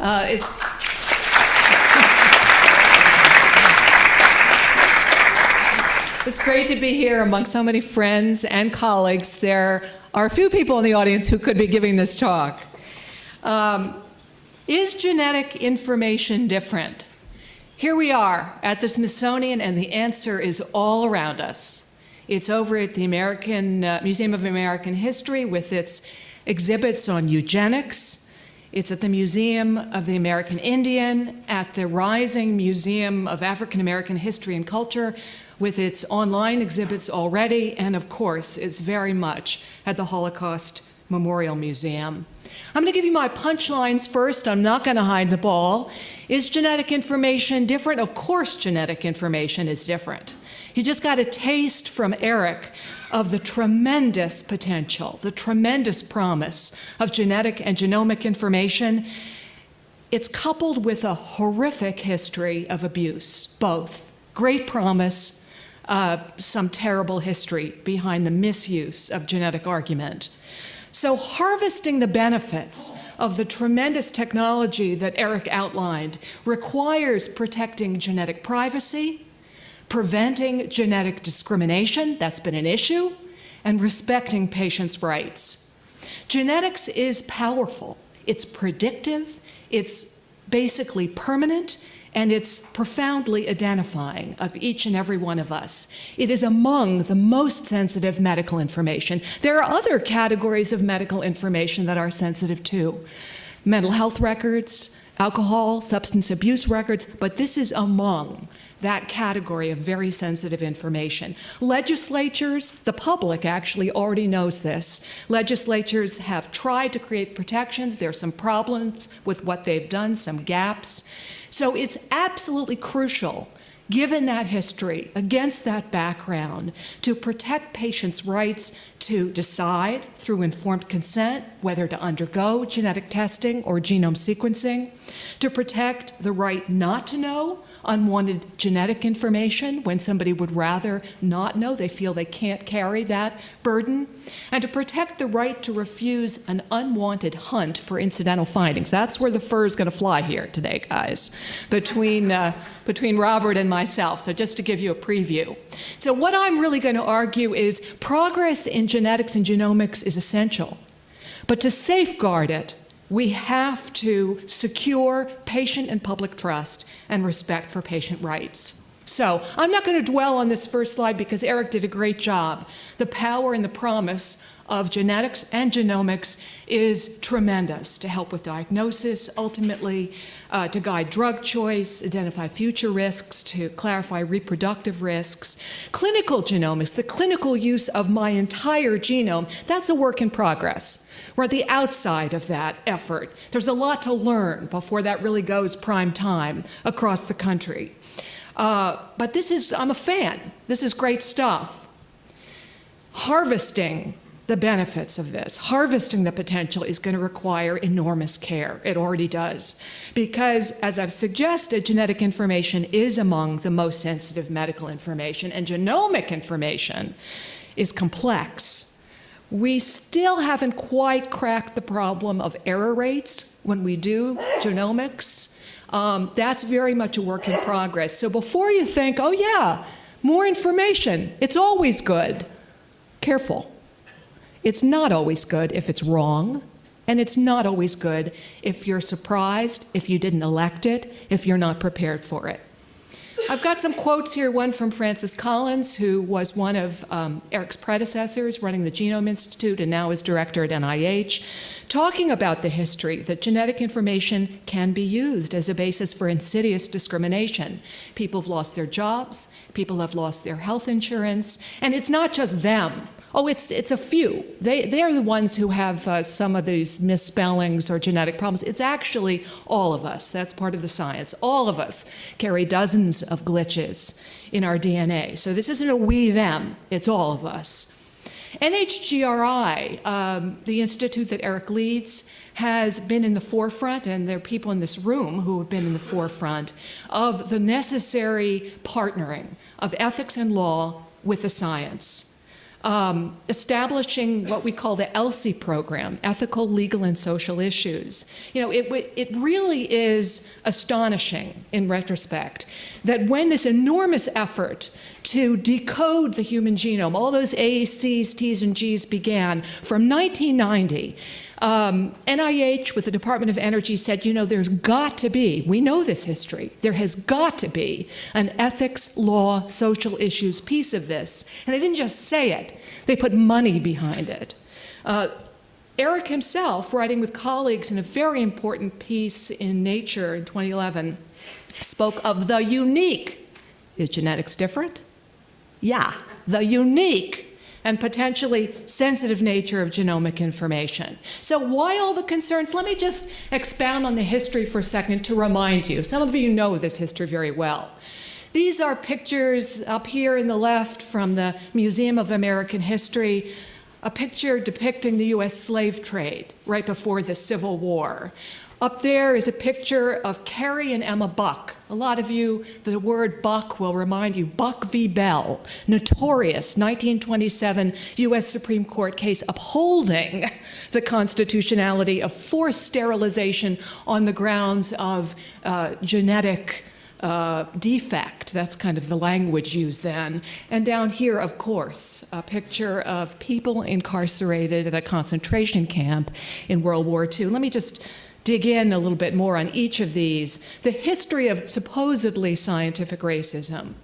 Uh, it's It's great to be here among so many friends and colleagues. There are a few people in the audience who could be giving this talk. Um, is genetic information different? Here we are at the Smithsonian, and the answer is all around us. It's over at the American uh, Museum of American History with its exhibits on eugenics. It's at the Museum of the American Indian, at the Rising Museum of African American History and Culture, with its online exhibits already, and of course, it's very much at the Holocaust Memorial Museum. I'm going to give you my punchlines first. I'm not going to hide the ball. Is genetic information different? Of course, genetic information is different. You just got a taste from Eric of the tremendous potential, the tremendous promise of genetic and genomic information. It's coupled with a horrific history of abuse, both. Great promise, uh, some terrible history behind the misuse of genetic argument. So harvesting the benefits of the tremendous technology that Eric outlined requires protecting genetic privacy, preventing genetic discrimination, that's been an issue, and respecting patients' rights. Genetics is powerful. It's predictive, it's basically permanent, and it's profoundly identifying of each and every one of us. It is among the most sensitive medical information. There are other categories of medical information that are sensitive too. Mental health records, alcohol, substance abuse records, but this is among that category of very sensitive information. Legislatures, the public actually already knows this. Legislatures have tried to create protections. There are some problems with what they've done, some gaps. So it's absolutely crucial given that history, against that background, to protect patients' rights to decide through informed consent whether to undergo genetic testing or genome sequencing, to protect the right not to know unwanted genetic information when somebody would rather not know, they feel they can't carry that burden, and to protect the right to refuse an unwanted hunt for incidental findings. That's where the fur is going to fly here today, guys, between, uh, between Robert and myself. So just to give you a preview. So what I'm really going to argue is progress in genetics and genomics is essential. But to safeguard it, we have to secure patient and public trust and respect for patient rights. So I'm not going to dwell on this first slide because Eric did a great job. The power and the promise of genetics and genomics is tremendous to help with diagnosis, ultimately uh, to guide drug choice, identify future risks, to clarify reproductive risks. Clinical genomics, the clinical use of my entire genome, that's a work in progress. We're at the outside of that effort. There's a lot to learn before that really goes prime time across the country. Uh, but this is, I'm a fan. This is great stuff. Harvesting the benefits of this. Harvesting the potential is going to require enormous care. It already does. Because, as I've suggested, genetic information is among the most sensitive medical information, and genomic information is complex. We still haven't quite cracked the problem of error rates when we do genomics. Um, that's very much a work in progress. So before you think, oh yeah, more information, it's always good, careful. It's not always good if it's wrong, and it's not always good if you're surprised, if you didn't elect it, if you're not prepared for it. I've got some quotes here, one from Francis Collins, who was one of um, Eric's predecessors running the Genome Institute and now is director at NIH, talking about the history that genetic information can be used as a basis for insidious discrimination. People have lost their jobs, people have lost their health insurance, and it's not just them Oh, it's, it's a few. They, they're the ones who have uh, some of these misspellings or genetic problems. It's actually all of us. That's part of the science. All of us carry dozens of glitches in our DNA. So this isn't a we, them. It's all of us. NHGRI, um, the institute that Eric leads, has been in the forefront, and there are people in this room who have been in the forefront, of the necessary partnering of ethics and law with the science. Um, establishing what we call the ELSI program, Ethical, Legal, and Social Issues. You know, it, it really is astonishing in retrospect that when this enormous effort to decode the human genome, all those A's, C's, T's, and G's began from 1990, um, NIH with the Department of Energy said, you know, there's got to be, we know this history, there has got to be an ethics, law, social issues piece of this. And they didn't just say it, they put money behind it. Uh, Eric himself, writing with colleagues in a very important piece in Nature in 2011, spoke of the unique. Is genetics different? Yeah, the unique and potentially sensitive nature of genomic information. So why all the concerns? Let me just expound on the history for a second to remind you. Some of you know this history very well. These are pictures up here in the left from the Museum of American History, a picture depicting the U.S. slave trade right before the Civil War. Up there is a picture of Carrie and Emma Buck. A lot of you, the word Buck will remind you, Buck v. Bell, notorious 1927 U.S. Supreme Court case upholding the constitutionality of forced sterilization on the grounds of uh, genetic uh, defect. That's kind of the language used then. And down here, of course, a picture of people incarcerated at a concentration camp in World War II. Let me just dig in a little bit more on each of these. The history of supposedly scientific racism.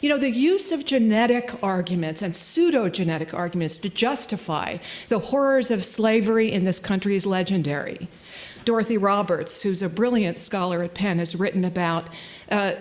You know, the use of genetic arguments and pseudo-genetic arguments to justify the horrors of slavery in this country is legendary. Dorothy Roberts, who's a brilliant scholar at Penn, has written about uh,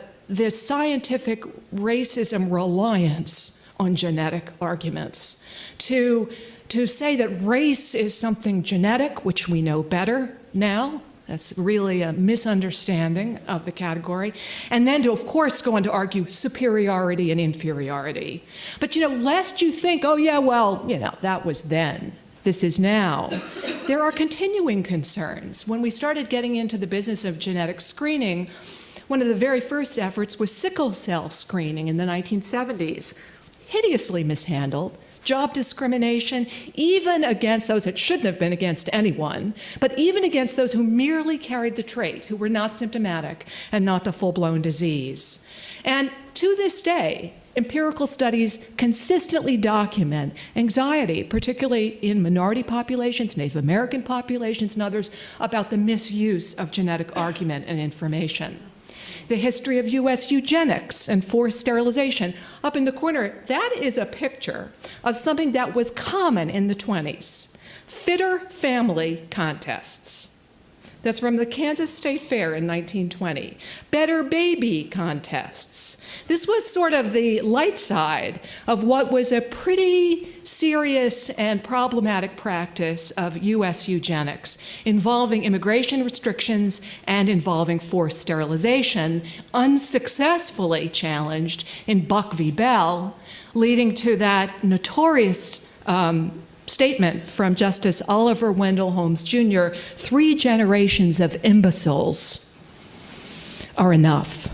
scientific racism reliance on genetic arguments to to say that race is something genetic, which we know better now, that's really a misunderstanding of the category. And then to, of course, go on to argue superiority and inferiority. But, you know, lest you think, oh, yeah, well, you know, that was then. This is now. There are continuing concerns. When we started getting into the business of genetic screening, one of the very first efforts was sickle cell screening in the 1970s. Hideously mishandled, job discrimination, even against those that shouldn't have been against anyone, but even against those who merely carried the trait, who were not symptomatic and not the full-blown disease. And to this day, empirical studies consistently document anxiety, particularly in minority populations, Native American populations, and others, about the misuse of genetic argument and information the history of U.S. eugenics and forced sterilization. Up in the corner, that is a picture of something that was common in the 20s, fitter family contests. That's from the Kansas State Fair in 1920. Better Baby contests. This was sort of the light side of what was a pretty serious and problematic practice of U.S. eugenics involving immigration restrictions and involving forced sterilization, unsuccessfully challenged in Buck v. Bell, leading to that notorious um, statement from Justice Oliver Wendell Holmes Jr. three generations of imbeciles are enough.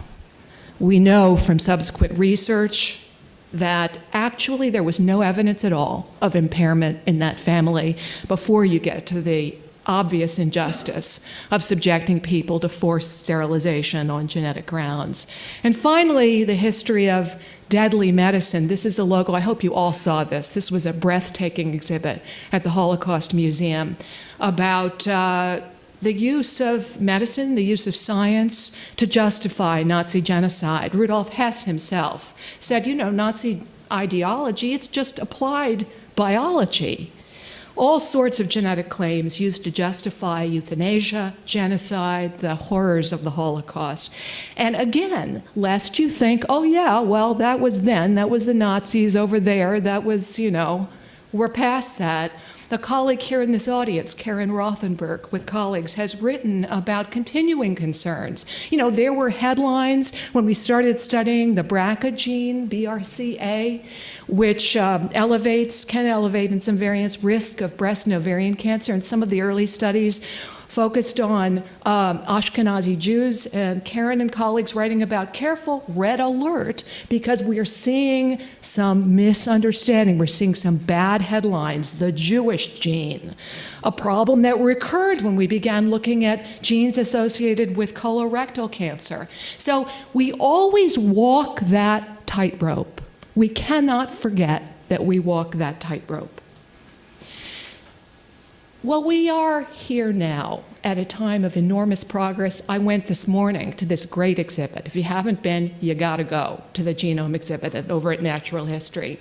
We know from subsequent research that actually there was no evidence at all of impairment in that family before you get to the obvious injustice of subjecting people to forced sterilization on genetic grounds. And finally, the history of deadly medicine. This is a logo. I hope you all saw this. This was a breathtaking exhibit at the Holocaust Museum about uh, the use of medicine, the use of science to justify Nazi genocide. Rudolf Hess himself said, you know, Nazi ideology, it's just applied biology all sorts of genetic claims used to justify euthanasia, genocide, the horrors of the Holocaust. And again, lest you think, oh yeah, well, that was then, that was the Nazis over there, that was, you know, we're past that. A colleague here in this audience, Karen Rothenberg, with colleagues, has written about continuing concerns. You know, there were headlines when we started studying the BRCA gene, BRCA, which um, elevates, can elevate in some variants, risk of breast and ovarian cancer. In some of the early studies, focused on um, Ashkenazi Jews, and Karen and colleagues writing about careful red alert because we are seeing some misunderstanding. We're seeing some bad headlines, the Jewish gene, a problem that recurred when we began looking at genes associated with colorectal cancer. So we always walk that tightrope. We cannot forget that we walk that tightrope. Well, we are here now at a time of enormous progress. I went this morning to this great exhibit. If you haven't been, you gotta go to the genome exhibit over at Natural History.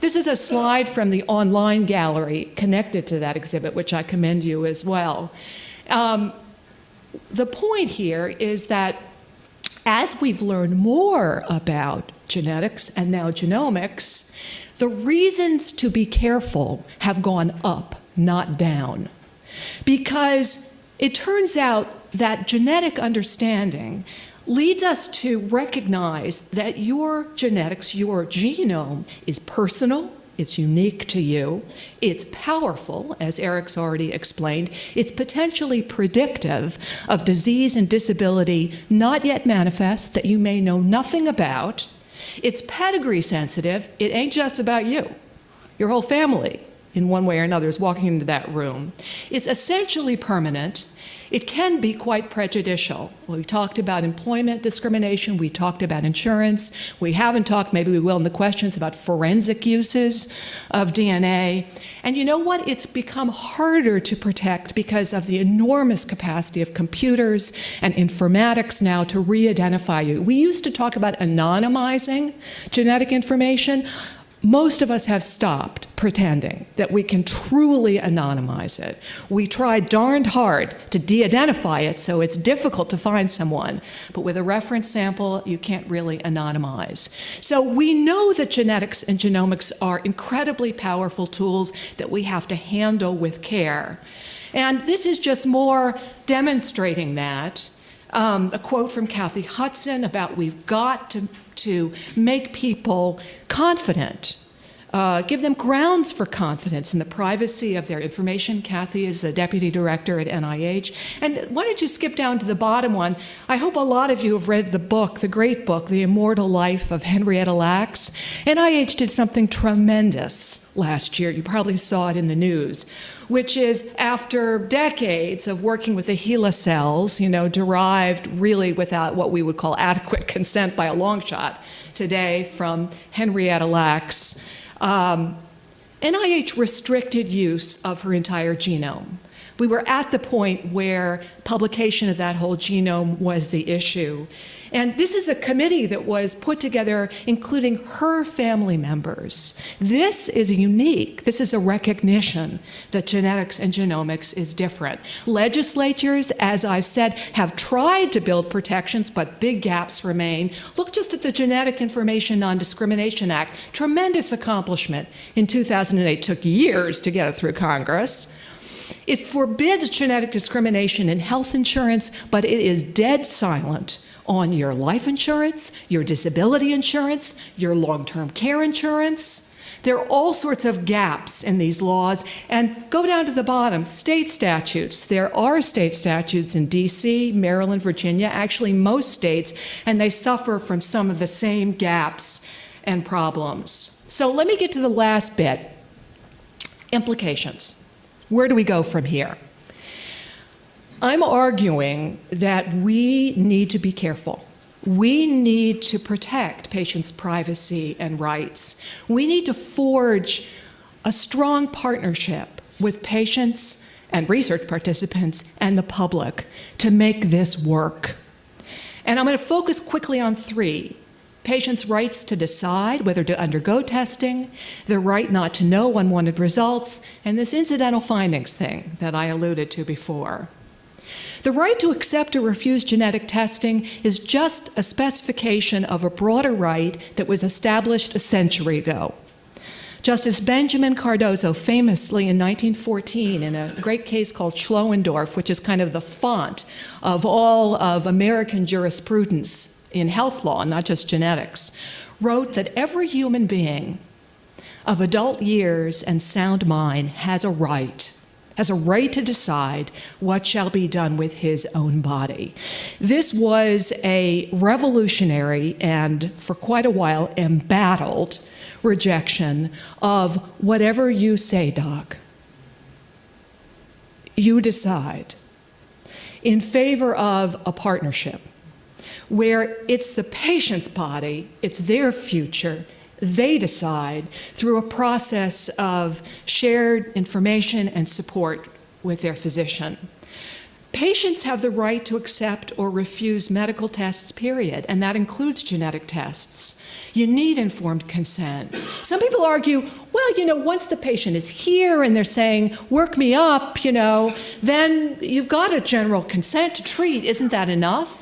This is a slide from the online gallery connected to that exhibit, which I commend you as well. Um, the point here is that as we've learned more about genetics and now genomics, the reasons to be careful have gone up not down. Because it turns out that genetic understanding leads us to recognize that your genetics, your genome, is personal, it's unique to you, it's powerful, as Eric's already explained, it's potentially predictive of disease and disability not yet manifest that you may know nothing about, it's pedigree sensitive, it ain't just about you, your whole family in one way or another is walking into that room. It's essentially permanent. It can be quite prejudicial. We talked about employment discrimination, we talked about insurance, we haven't talked, maybe we will in the questions, about forensic uses of DNA. And you know what? It's become harder to protect because of the enormous capacity of computers and informatics now to re-identify you. We used to talk about anonymizing genetic information most of us have stopped pretending that we can truly anonymize it. We try darned hard to de-identify it so it's difficult to find someone, but with a reference sample, you can't really anonymize. So we know that genetics and genomics are incredibly powerful tools that we have to handle with care. And this is just more demonstrating that. Um, a quote from Kathy Hudson about we've got to to make people confident uh, give them grounds for confidence in the privacy of their information. Kathy is the deputy director at NIH. And why don't you skip down to the bottom one? I hope a lot of you have read the book, the great book, The Immortal Life of Henrietta Lacks. NIH did something tremendous last year. You probably saw it in the news, which is after decades of working with the HeLa cells, you know, derived really without what we would call adequate consent by a long shot today from Henrietta Lacks, um, NIH restricted use of her entire genome. We were at the point where publication of that whole genome was the issue. And this is a committee that was put together including her family members. This is unique. This is a recognition that genetics and genomics is different. Legislatures, as I've said, have tried to build protections, but big gaps remain. Look just at the Genetic Information Non-Discrimination Act. Tremendous accomplishment in 2008. It Took years to get it through Congress. It forbids genetic discrimination in health insurance, but it is dead silent on your life insurance, your disability insurance, your long-term care insurance. There are all sorts of gaps in these laws. And go down to the bottom, state statutes. There are state statutes in DC, Maryland, Virginia, actually most states, and they suffer from some of the same gaps and problems. So let me get to the last bit, implications. Where do we go from here? I'm arguing that we need to be careful. We need to protect patients' privacy and rights. We need to forge a strong partnership with patients and research participants and the public to make this work. And I'm going to focus quickly on three. Patients' rights to decide whether to undergo testing, the right not to know unwanted results, and this incidental findings thing that I alluded to before. The right to accept or refuse genetic testing is just a specification of a broader right that was established a century ago. Justice Benjamin Cardozo famously in 1914 in a great case called Schloendorff, which is kind of the font of all of American jurisprudence in health law, not just genetics, wrote that every human being of adult years and sound mind has a right has a right to decide what shall be done with his own body. This was a revolutionary and, for quite a while, embattled rejection of whatever you say, doc. You decide. In favor of a partnership where it's the patient's body, it's their future, they decide through a process of shared information and support with their physician. Patients have the right to accept or refuse medical tests, period, and that includes genetic tests. You need informed consent. Some people argue, well, you know, once the patient is here and they're saying, work me up, you know, then you've got a general consent to treat. Isn't that enough?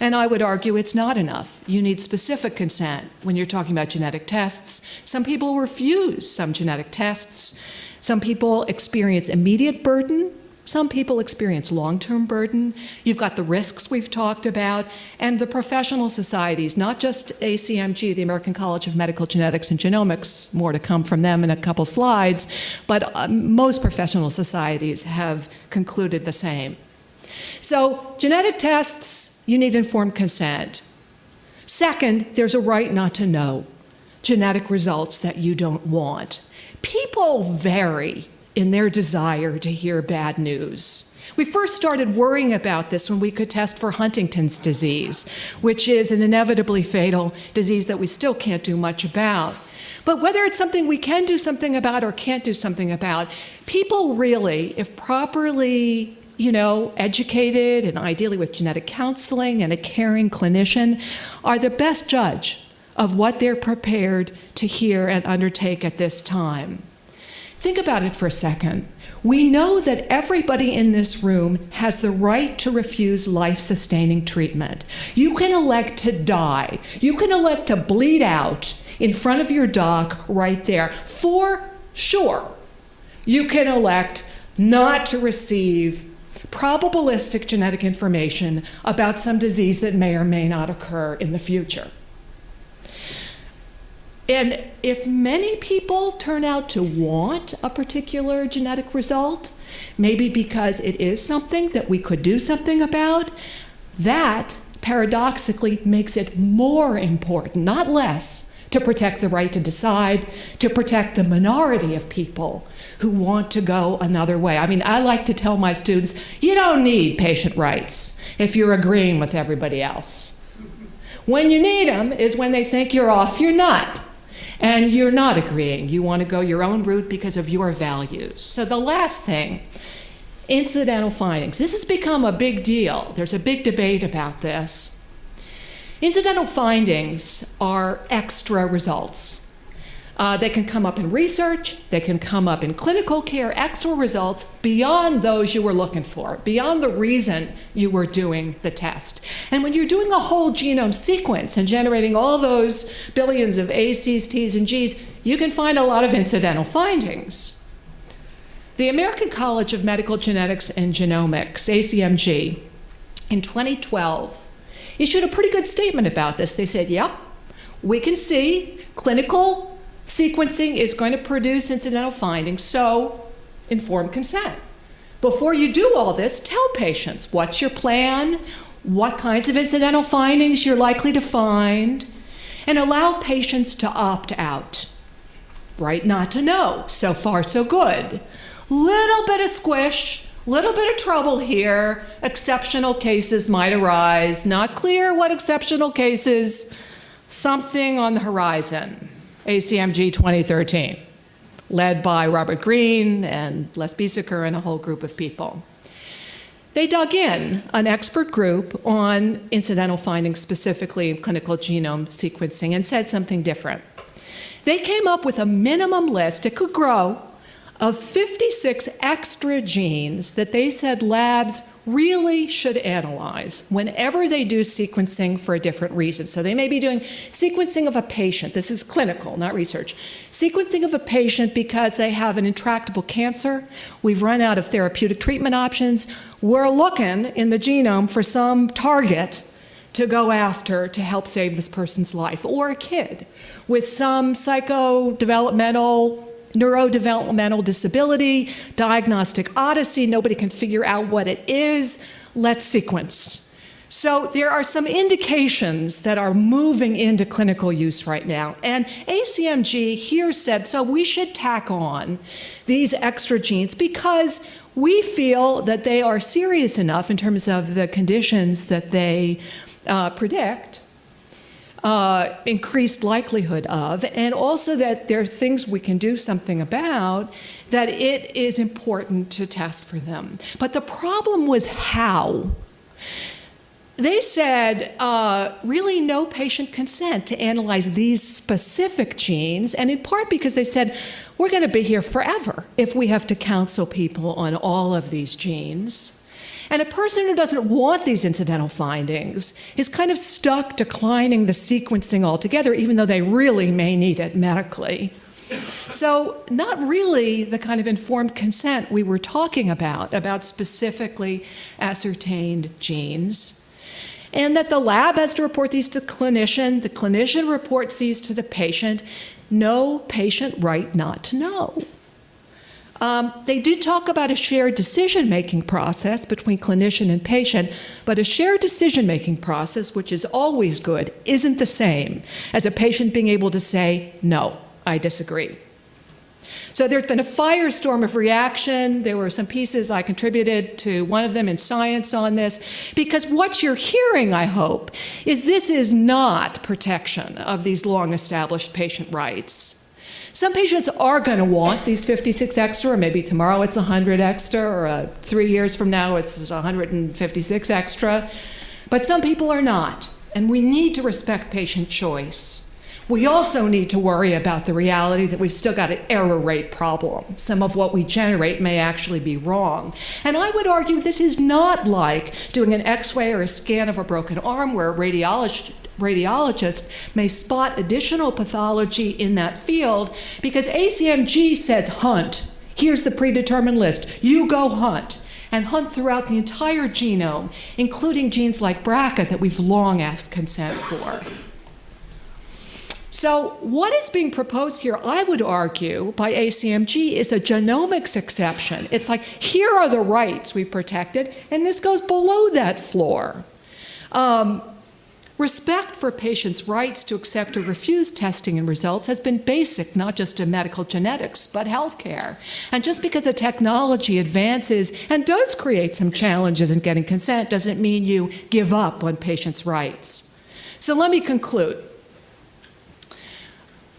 And I would argue it's not enough. You need specific consent when you're talking about genetic tests. Some people refuse some genetic tests. Some people experience immediate burden. Some people experience long-term burden. You've got the risks we've talked about, and the professional societies, not just ACMG, the American College of Medical Genetics and Genomics, more to come from them in a couple slides, but uh, most professional societies have concluded the same. So genetic tests, you need informed consent. Second, there's a right not to know genetic results that you don't want. People vary in their desire to hear bad news. We first started worrying about this when we could test for Huntington's disease, which is an inevitably fatal disease that we still can't do much about. But whether it's something we can do something about or can't do something about, people really, if properly you know, educated and ideally with genetic counseling and a caring clinician, are the best judge of what they're prepared to hear and undertake at this time. Think about it for a second. We know that everybody in this room has the right to refuse life-sustaining treatment. You can elect to die. You can elect to bleed out in front of your doc right there. For sure, you can elect not to receive probabilistic genetic information about some disease that may or may not occur in the future. And if many people turn out to want a particular genetic result, maybe because it is something that we could do something about, that paradoxically makes it more important, not less, to protect the right to decide, to protect the minority of people who want to go another way. I mean, I like to tell my students, you don't need patient rights if you're agreeing with everybody else. When you need them is when they think you're off your nut and you're not agreeing. You want to go your own route because of your values. So the last thing, incidental findings. This has become a big deal. There's a big debate about this. Incidental findings are extra results. Uh, they can come up in research, they can come up in clinical care, extra results beyond those you were looking for, beyond the reason you were doing the test. And when you're doing a whole genome sequence and generating all those billions of A's, C's T's, and G's, you can find a lot of incidental findings. The American College of Medical Genetics and Genomics, ACMG, in 2012, issued a pretty good statement about this. They said, yep, we can see clinical Sequencing is going to produce incidental findings, so informed consent. Before you do all this, tell patients what's your plan, what kinds of incidental findings you're likely to find, and allow patients to opt out. Right not to know. So far, so good. Little bit of squish, little bit of trouble here. Exceptional cases might arise. Not clear what exceptional cases, something on the horizon. ACMG 2013, led by Robert Green and Les Biesecker and a whole group of people. They dug in, an expert group, on incidental findings specifically in clinical genome sequencing and said something different. They came up with a minimum list, it could grow, of 56 extra genes that they said labs really should analyze whenever they do sequencing for a different reason. So they may be doing sequencing of a patient. This is clinical, not research. Sequencing of a patient because they have an intractable cancer. We've run out of therapeutic treatment options. We're looking in the genome for some target to go after to help save this person's life, or a kid with some psychodevelopmental neurodevelopmental disability, diagnostic odyssey, nobody can figure out what it is, let's sequence. So there are some indications that are moving into clinical use right now. And ACMG here said, so we should tack on these extra genes because we feel that they are serious enough in terms of the conditions that they uh, predict, uh, increased likelihood of, and also that there are things we can do something about, that it is important to test for them. But the problem was how they said uh, really no patient consent to analyze these specific genes, and in part because they said we're going to be here forever if we have to counsel people on all of these genes. And a person who doesn't want these incidental findings is kind of stuck declining the sequencing altogether, even though they really may need it medically. So, not really the kind of informed consent we were talking about, about specifically ascertained genes and that the lab has to report these to the clinician, the clinician reports these to the patient. No patient right not to know. Um, they do talk about a shared decision-making process between clinician and patient, but a shared decision-making process, which is always good, isn't the same as a patient being able to say, no, I disagree. So there's been a firestorm of reaction. There were some pieces I contributed to one of them in Science on this, because what you're hearing, I hope, is this is not protection of these long established patient rights. Some patients are going to want these 56 extra, or maybe tomorrow it's 100 extra, or uh, three years from now it's 156 extra. But some people are not, and we need to respect patient choice. We also need to worry about the reality that we've still got an error rate problem. Some of what we generate may actually be wrong. And I would argue this is not like doing an x-ray or a scan of a broken arm where a radiologist radiologist may spot additional pathology in that field because ACMG says hunt. Here's the predetermined list. You go hunt and hunt throughout the entire genome, including genes like BRCA that we've long asked consent for. So, what is being proposed here, I would argue, by ACMG is a genomics exception. It's like, here are the rights we've protected, and this goes below that floor. Um, respect for patients' rights to accept or refuse testing and results has been basic, not just in medical genetics, but healthcare. And just because a technology advances and does create some challenges in getting consent doesn't mean you give up on patients' rights. So, let me conclude.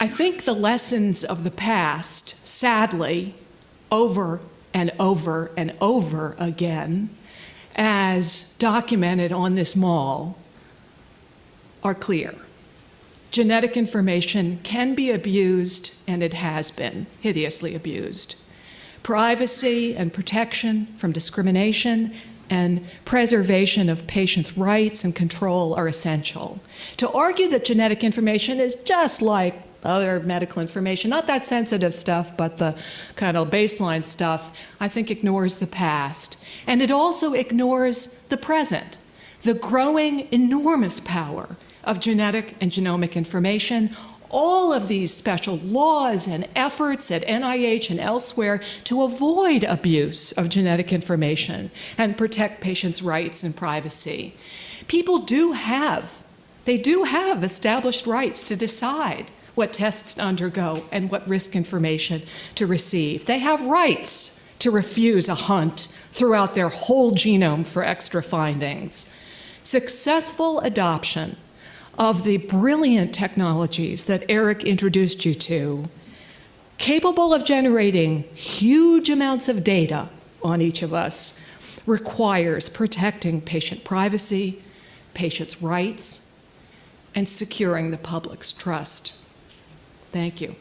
I think the lessons of the past, sadly, over and over and over again, as documented on this mall, are clear. Genetic information can be abused, and it has been hideously abused. Privacy and protection from discrimination and preservation of patients' rights and control are essential. To argue that genetic information is just like other medical information, not that sensitive stuff, but the kind of baseline stuff, I think ignores the past. And it also ignores the present, the growing enormous power of genetic and genomic information, all of these special laws and efforts at NIH and elsewhere to avoid abuse of genetic information and protect patients' rights and privacy. People do have, they do have established rights to decide what tests to undergo and what risk information to receive. They have rights to refuse a hunt throughout their whole genome for extra findings. Successful adoption of the brilliant technologies that Eric introduced you to, capable of generating huge amounts of data on each of us, requires protecting patient privacy, patients' rights, and securing the public's trust. Thank you.